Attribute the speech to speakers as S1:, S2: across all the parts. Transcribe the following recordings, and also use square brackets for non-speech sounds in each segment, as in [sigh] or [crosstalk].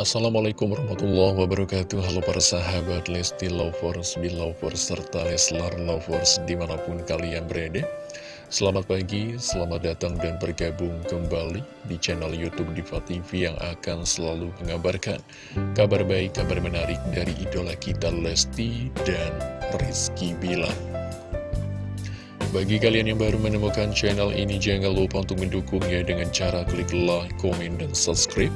S1: Assalamualaikum warahmatullahi wabarakatuh. Halo para sahabat Lesti Lovers, Belovers, serta Leslar Lovers di mana pun kalian berada. Selamat pagi, selamat datang dan bergabung kembali di channel Youtube Diva TV yang akan selalu mengabarkan Kabar baik, kabar menarik dari idola kita Lesti dan Rizky Bilar. Bagi kalian yang baru menemukan channel ini, jangan lupa untuk mendukungnya dengan cara klik like, komen, dan subscribe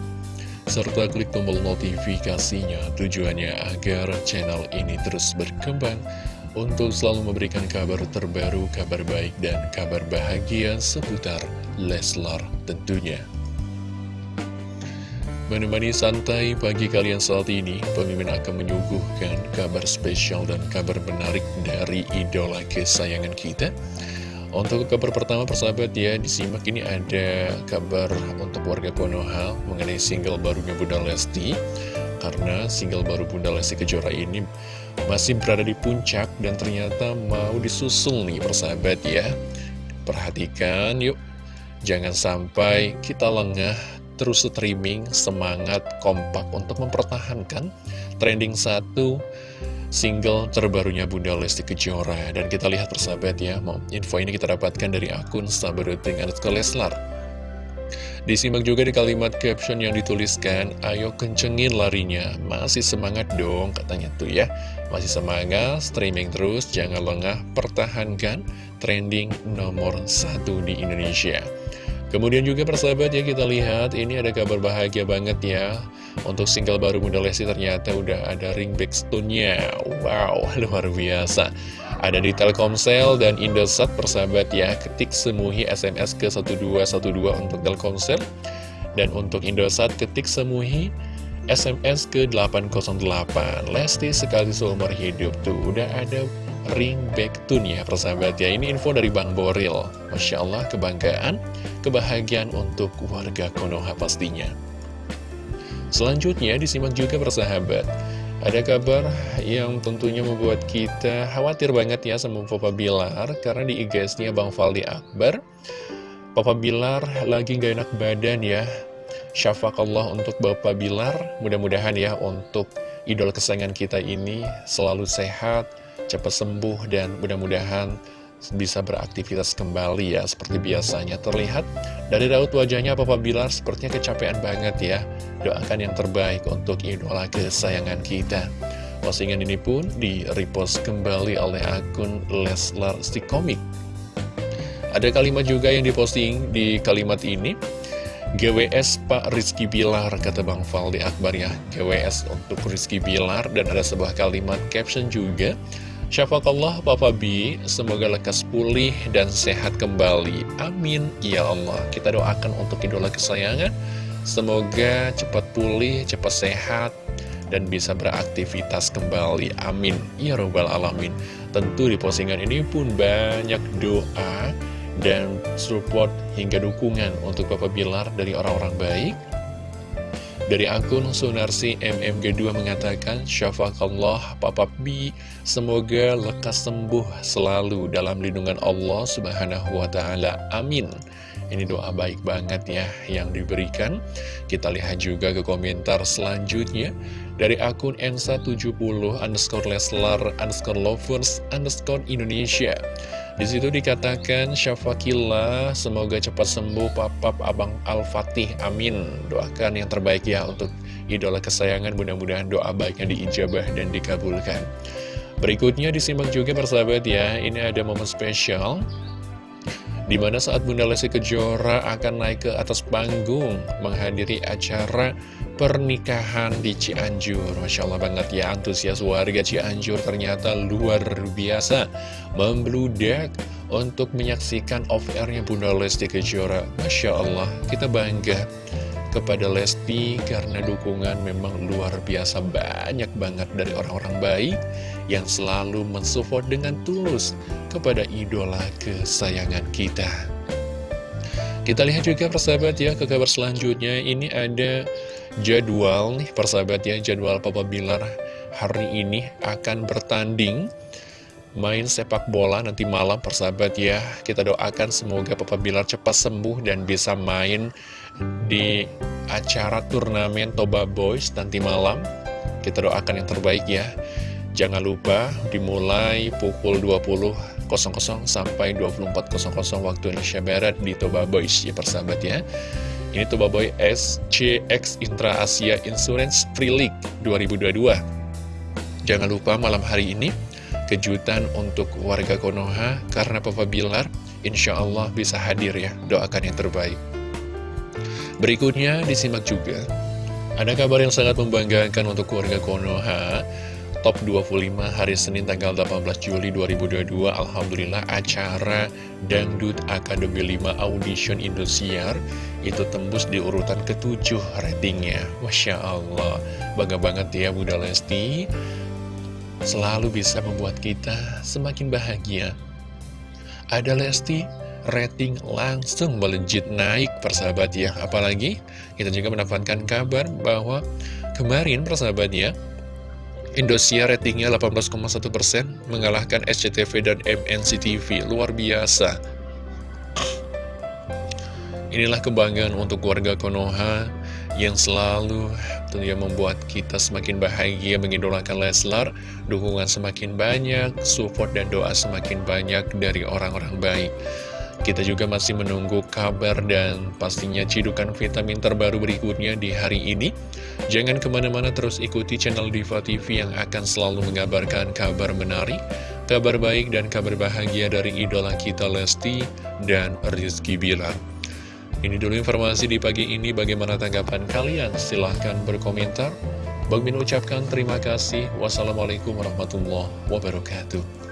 S1: serta klik tombol notifikasinya tujuannya agar channel ini terus berkembang untuk selalu memberikan kabar terbaru, kabar baik, dan kabar bahagia seputar Leslar tentunya. Menemani santai pagi kalian saat ini, pemimpin akan menyuguhkan kabar spesial dan kabar menarik dari idola kesayangan kita. Untuk kabar pertama persahabat ya disimak. Ini ada kabar untuk warga Konoha mengenai single barunya Bunda Lesti. Karena single baru Bunda Lesti Kejora ini masih berada di puncak dan ternyata mau disusul nih persahabat ya. Perhatikan yuk. Jangan sampai kita lengah terus streaming semangat kompak untuk mempertahankan trending satu single terbarunya Bunda Lesti Kejora. Dan kita lihat persahabat ya, info ini kita dapatkan dari akun Sabaruting underscore Leslar. Disimak juga di kalimat caption yang dituliskan Ayo kencengin larinya, masih semangat dong katanya tuh ya. Masih semangat, streaming terus, jangan lengah, pertahankan trending nomor satu di Indonesia Kemudian juga persahabat ya kita lihat ini ada kabar bahagia banget ya. Untuk single baru Bunda Lesti ternyata udah ada ringback stone-nya. Wow [laughs] luar biasa. Ada di Telkomsel dan Indosat persahabat ya Ketik semuhi SMS ke 1212 untuk Telkomsel. Dan untuk Indosat ketik semuhi SMS ke 808 Lesti sekali seumur hidup tuh udah ada ring back tune ya persahabat ya. Ini info dari Bang Boril. Masya Allah kebanggaan, kebahagiaan untuk warga Konoha pastinya. Selanjutnya disimak juga persahabat. Ada kabar yang tentunya membuat kita khawatir banget ya sama Papa Bilar Karena di IG-nya Bang Faldi Akbar Papa Bilar lagi gak enak badan ya. Syafakallah untuk Bapak Bilar. Mudah-mudahan ya untuk idol kesayangan kita ini selalu sehat cepat sembuh dan mudah-mudahan bisa beraktivitas kembali ya seperti biasanya. Terlihat dari raut wajahnya Papa Bilar sepertinya kecapean banget ya. Doakan yang terbaik untuk idola kesayangan kita. Postingan ini pun di repost kembali oleh akun Leslar Stikomik. Ada kalimat juga yang diposting di kalimat ini. GWS Pak Rizky Bilar, kata Bang Faldi Akbar ya. GWS untuk Rizky Bilar Dan ada sebuah kalimat caption juga Syafakallah Papa B, semoga lekas pulih dan sehat kembali. Amin. Ya Allah, kita doakan untuk idola kesayangan. Semoga cepat pulih, cepat sehat, dan bisa beraktivitas kembali. Amin. Ya Rabbal Alamin. Tentu di postingan ini pun banyak doa dan support hingga dukungan untuk Papa Bilar dari orang-orang baik dari akun Sunarsi MMG2 mengatakan, Syafakallah Papa B, semoga lekas sembuh selalu dalam lindungan Allah Subhanahu. Amin. Ini doa baik banget ya yang diberikan. Kita lihat juga ke komentar selanjutnya dari akun N170 underscore Leslar underscore lovers underscore Indonesia. Di situ dikatakan Syafakillah semoga cepat sembuh papap Abang Al-Fatih amin. Doakan yang terbaik ya untuk idola kesayangan mudah-mudahan doa baiknya diijabah dan dikabulkan. Berikutnya disimak juga persahabat ya ini ada momen spesial Di mana saat Bunda Lesti Kejora akan naik ke atas panggung menghadiri acara pernikahan di Cianjur. Masya Allah banget ya antusias warga Cianjur ternyata luar biasa Membludak untuk menyaksikan off-airnya Bunda Lesti Kejora. Masya Allah kita bangga kepada Lesti karena dukungan memang luar biasa banyak banget dari orang-orang baik yang selalu mensupport dengan tulus kepada idola kesayangan kita. Kita lihat juga persahabat ya ke kabar selanjutnya ini ada jadwal nih persahabat ya jadwal Papa Bilar hari ini akan bertanding main sepak bola nanti malam persahabat ya. Kita doakan semoga Papa Bilar cepat sembuh dan bisa main di acara turnamen Toba Boys nanti malam. Kita doakan yang terbaik ya. Jangan lupa dimulai pukul 20.00 sampai 24.00 waktu Indonesia Barat di Toba Boys ya persahabat ya. Ini Toba Boy SCX Intra Asia Insurance Free League 2022 Jangan lupa malam hari ini kejutan untuk warga Konoha karena Papa Bilar insya Allah bisa hadir ya doakan yang terbaik. Berikutnya disimak juga. Ada kabar yang sangat membanggakan untuk warga Konoha. Top 25 hari Senin tanggal 18 Juli 2022 Alhamdulillah acara Dangdut Akademi 5 Audition Indosiar Itu tembus di urutan ketujuh ratingnya. Masya Allah. Bangga banget ya Bunda Lesti selalu bisa membuat kita semakin bahagia. Ada Lesti, rating langsung melejit naik persahabat ya. Apalagi kita juga mendapatkan kabar bahwa kemarin persahabat ya, Indosiar ratingnya 18,1% mengalahkan SCTV dan MNCTV. Luar biasa. Inilah kebanggaan untuk warga Konoha yang selalu tentunya membuat kita semakin bahagia mengidolakan Leslar, dukungan semakin banyak, support dan doa semakin banyak dari orang-orang baik. Kita juga masih menunggu kabar dan pastinya cidukan vitamin terbaru berikutnya di hari ini. Jangan ke mana-mana terus ikuti channel Diva TV yang akan selalu mengabarkan kabar menarik, kabar baik dan kabar bahagia dari idola kita Lesti dan Rizky Bilar. Ini dulu informasi di pagi ini, bagaimana tanggapan kalian? Silahkan berkomentar. Bang Min ucapkan terima kasih. Wassalamualaikum warahmatullahi wabarakatuh.